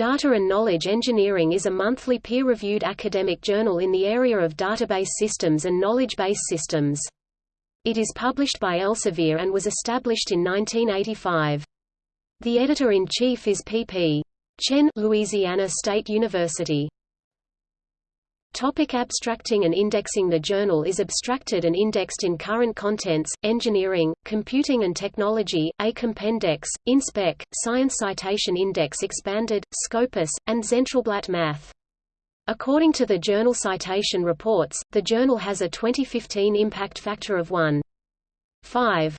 Data and Knowledge Engineering is a monthly peer-reviewed academic journal in the area of database systems and knowledge base systems. It is published by Elsevier and was established in 1985. The editor-in-chief is P.P. Chen Louisiana State University. Topic abstracting and indexing The journal is abstracted and indexed in Current Contents, Engineering, Computing and Technology, A Compendex, InSpec, Science Citation Index Expanded, Scopus, and Zentralblatt Math. According to the Journal Citation Reports, the journal has a 2015 impact factor of 1.5.